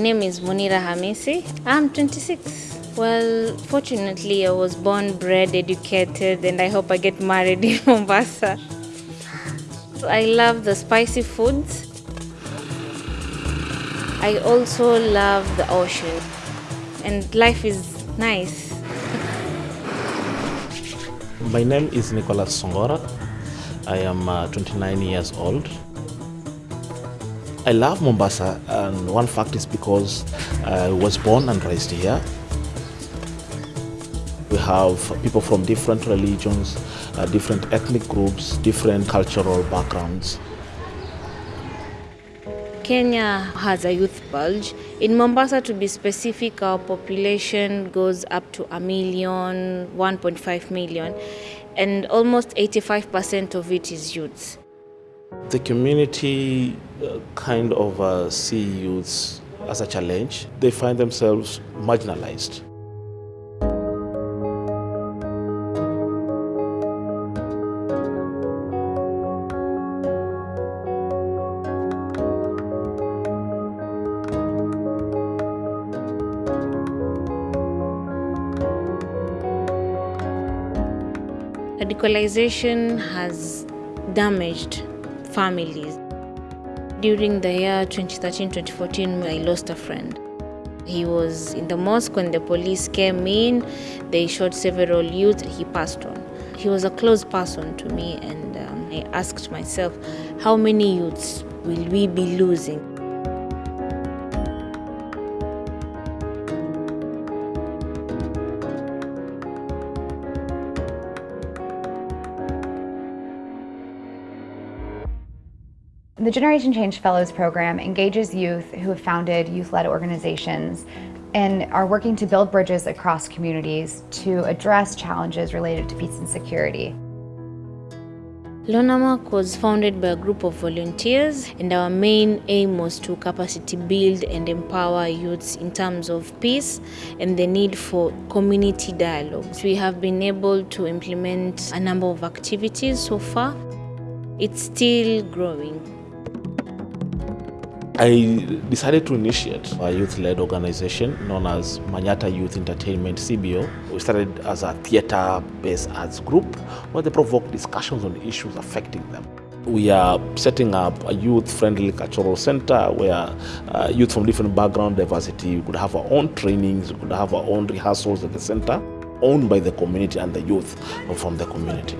My name is Munira Hamisi. I'm 26. Well, fortunately, I was born, bred, educated, and I hope I get married in Mombasa. I love the spicy foods. I also love the ocean, and life is nice. My name is Nicholas Songora. I am uh, 29 years old. I love Mombasa, and one fact is because I was born and raised here. We have people from different religions, uh, different ethnic groups, different cultural backgrounds. Kenya has a youth bulge. In Mombasa, to be specific, our population goes up to a million, 1.5 million, and almost 85% of it is youths. The community uh, kind of uh, see youths as a challenge. They find themselves marginalized. Radicalization has damaged families. During the year 2013-2014, I lost a friend. He was in the mosque when the police came in. They shot several youths. He passed on. He was a close person to me, and um, I asked myself, how many youths will we be losing? The Generation Change Fellows program engages youth who have founded youth-led organizations and are working to build bridges across communities to address challenges related to peace and security. Lonamark was founded by a group of volunteers and our main aim was to capacity build and empower youths in terms of peace and the need for community dialogues. We have been able to implement a number of activities so far. It's still growing. I decided to initiate a youth-led organization known as Manyata Youth Entertainment CBO. We started as a theater-based arts group where they provoke discussions on issues affecting them. We are setting up a youth-friendly cultural center where uh, youth from different background diversity could have our own trainings, we could have our own rehearsals at the center, owned by the community and the youth from the community.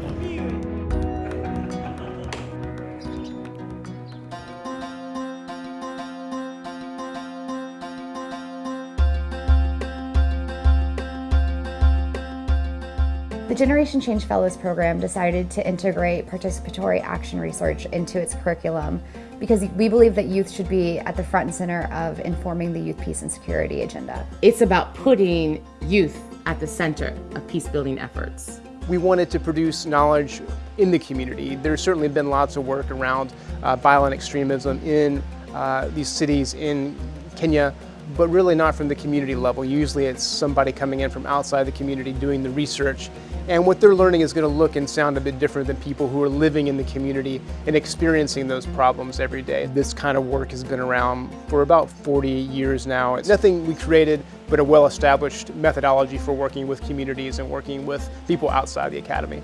The Generation Change Fellows program decided to integrate participatory action research into its curriculum because we believe that youth should be at the front and center of informing the youth peace and security agenda. It's about putting youth at the center of peace building efforts. We wanted to produce knowledge in the community. There's certainly been lots of work around uh, violent extremism in uh, these cities in Kenya, but really not from the community level. Usually it's somebody coming in from outside the community doing the research and what they're learning is going to look and sound a bit different than people who are living in the community and experiencing those problems every day. This kind of work has been around for about 40 years now. It's nothing we created, but a well-established methodology for working with communities and working with people outside the academy.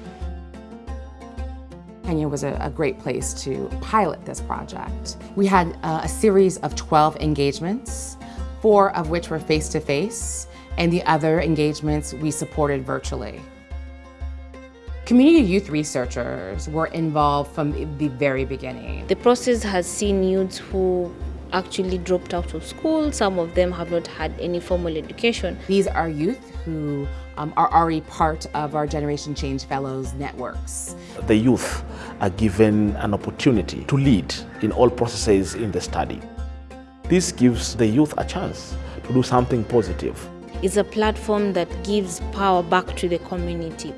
Kenya was a, a, great place to pilot this project. We had a series of 12 engagements, four of which were face-to-face, -face, and the other engagements we supported virtually. Community youth researchers were involved from the very beginning. The process has seen youths who actually dropped out of school. Some of them have not had any formal education. These are youth who um, are already part of our Generation Change Fellows networks. The youth are given an opportunity to lead in all processes in the study. This gives the youth a chance to do something positive. It's a platform that gives power back to the community.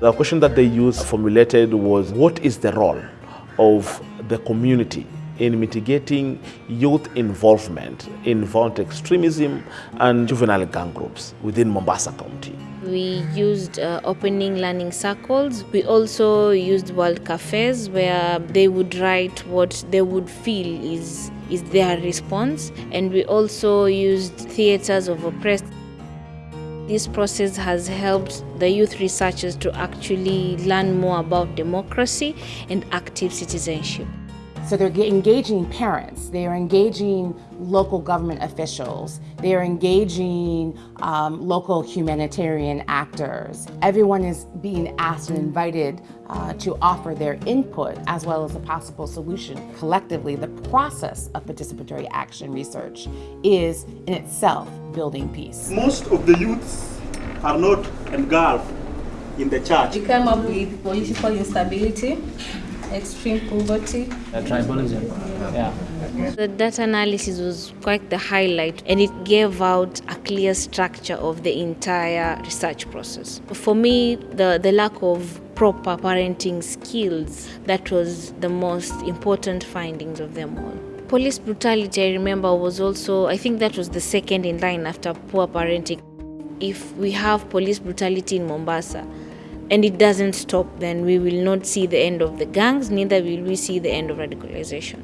The question that they used formulated was what is the role of the community in mitigating youth involvement in violent extremism and juvenile gang groups within Mombasa County. We used uh, opening learning circles. We also used world cafes where they would write what they would feel is is their response. And we also used theaters of oppressed. This process has helped the youth researchers to actually learn more about democracy and active citizenship. So they're engaging parents, they're engaging local government officials, they're engaging um, local humanitarian actors. Everyone is being asked and invited uh, to offer their input as well as a possible solution. Collectively, the process of participatory action research is in itself building peace. Most of the youths are not engulfed in the church. We come up with political instability, extreme poverty. Uh, tribalism. Yeah. The data analysis was quite the highlight and it gave out a clear structure of the entire research process. For me, the, the lack of proper parenting skills, that was the most important findings of them all. Police brutality, I remember, was also, I think that was the second in line after poor parenting. If we have police brutality in Mombasa, and it doesn't stop, then we will not see the end of the gangs, neither will we see the end of radicalization.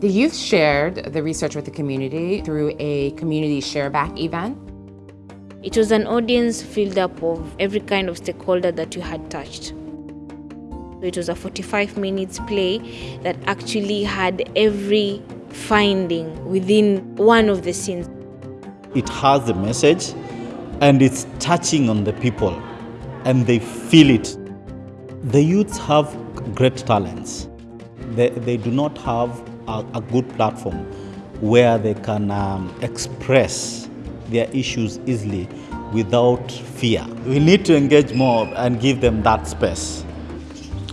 The youth shared the research with the community through a community shareback event. It was an audience filled up of every kind of stakeholder that you had touched. It was a 45 minutes play that actually had every finding within one of the scenes. It has the message and it's touching on the people and they feel it. The youths have great talents. They, they do not have a, a good platform where they can um, express their issues easily without fear. We need to engage more and give them that space.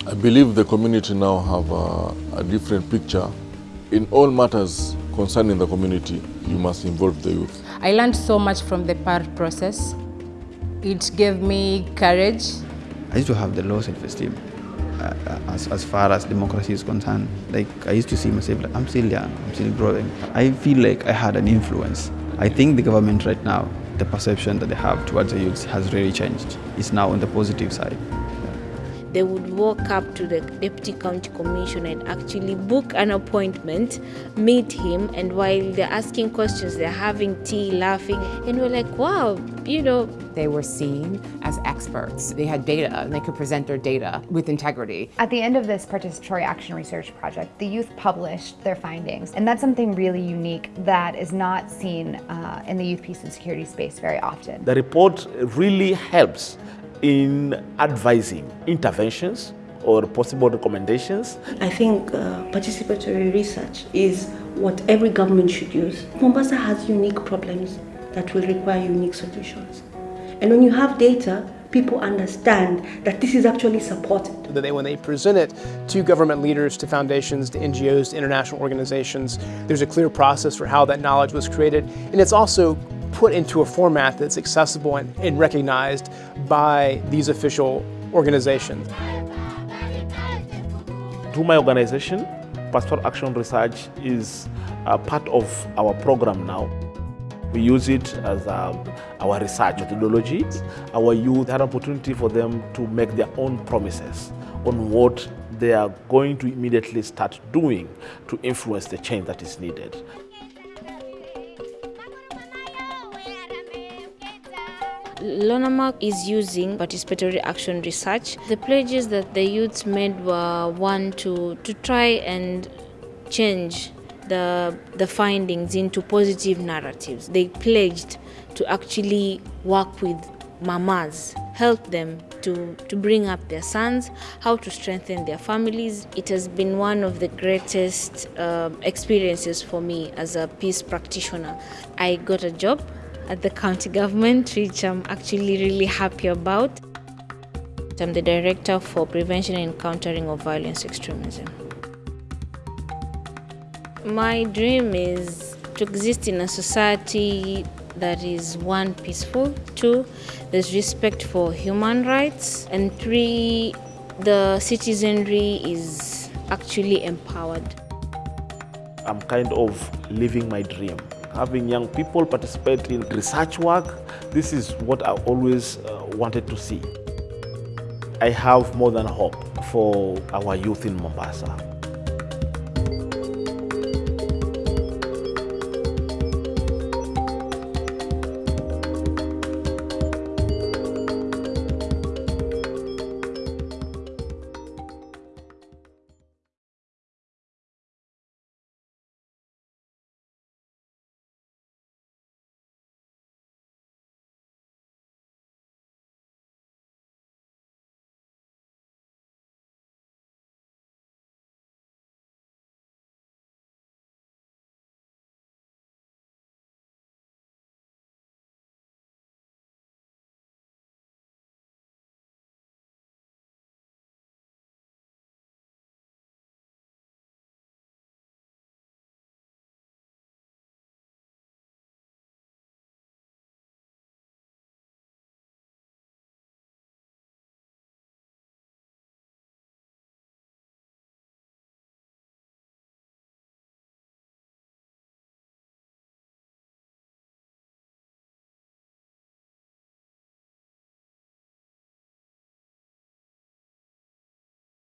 I believe the community now have a, a different picture. In all matters concerning the community, you must involve the youth. I learned so much from the PAR process. It gave me courage. I used to have the low self-esteem uh, as, as far as democracy is concerned. Like I used to see myself like I'm still young, I'm still growing. I feel like I had an influence. I think the government right now, the perception that they have towards the youth has really changed. It's now on the positive side. They would walk up to the deputy county commissioner and actually book an appointment, meet him, and while they're asking questions, they're having tea, laughing, and we're like, wow, you know. They were seen as experts. They had data and they could present their data with integrity. At the end of this participatory action research project, the youth published their findings, and that's something really unique that is not seen uh, in the youth peace and security space very often. The report really helps in advising interventions or possible recommendations. I think uh, participatory research is what every government should use. Mombasa has unique problems that will require unique solutions. And when you have data, people understand that this is actually supported. That they, when they present it to government leaders, to foundations, to NGOs, to international organizations, there's a clear process for how that knowledge was created. And it's also put into a format that's accessible and, and recognized by these official organizations. Through my organization, Pastoral Action Research is a part of our program now. We use it as um, our research methodology. Our youth had an opportunity for them to make their own promises on what they are going to immediately start doing to influence the change that is needed. Lonarmark is using participatory action research. The pledges that the youths made were one to, to try and change the, the findings into positive narratives. They pledged to actually work with mamas, help them to, to bring up their sons, how to strengthen their families. It has been one of the greatest uh, experiences for me as a peace practitioner. I got a job at the county government, which I'm actually really happy about. I'm the Director for Prevention and Countering of Violence Extremism. My dream is to exist in a society that is one, peaceful, two, there's respect for human rights, and three, the citizenry is actually empowered. I'm kind of living my dream having young people participate in research work. This is what I always uh, wanted to see. I have more than hope for our youth in Mombasa.